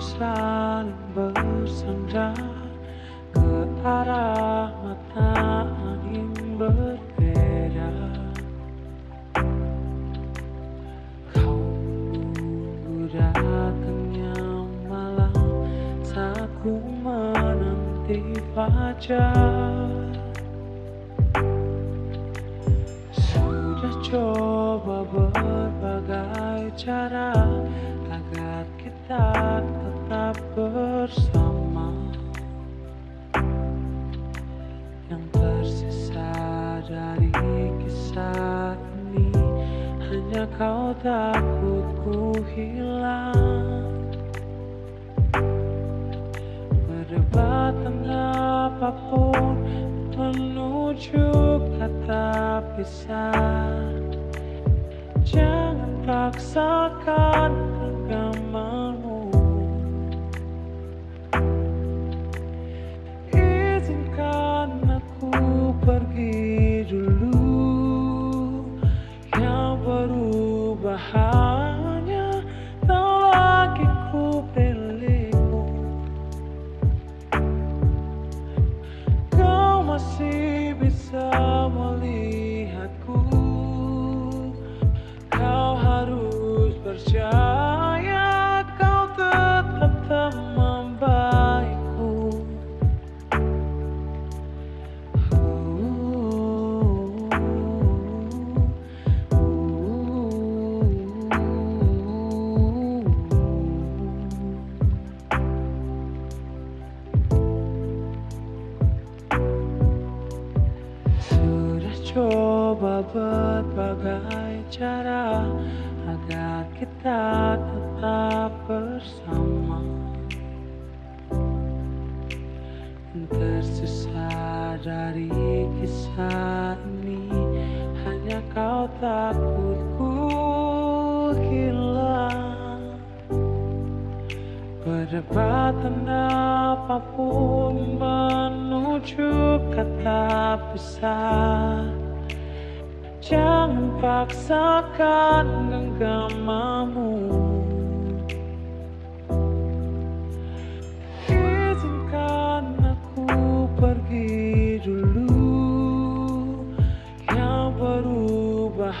saling bersandar ke arah mata angin berbeda. Kau menunggu datangnya malam saat ku menanti fajar. Sudah coba berbagai cara kita tetap bersama. Yang tersisa dari kisah ini Hanya kau takut ku hilang. Perdebatan apa pun menuju kata pisah pergi dulu berbagai cara agar kita tetap bersama. Tersisa dari kisah ini hanya kau takut ku hilang. Perdebatan apa pun menuju kata pisah Jangan paksakan genggamanmu Izinkan aku pergi dulu. Yang berubah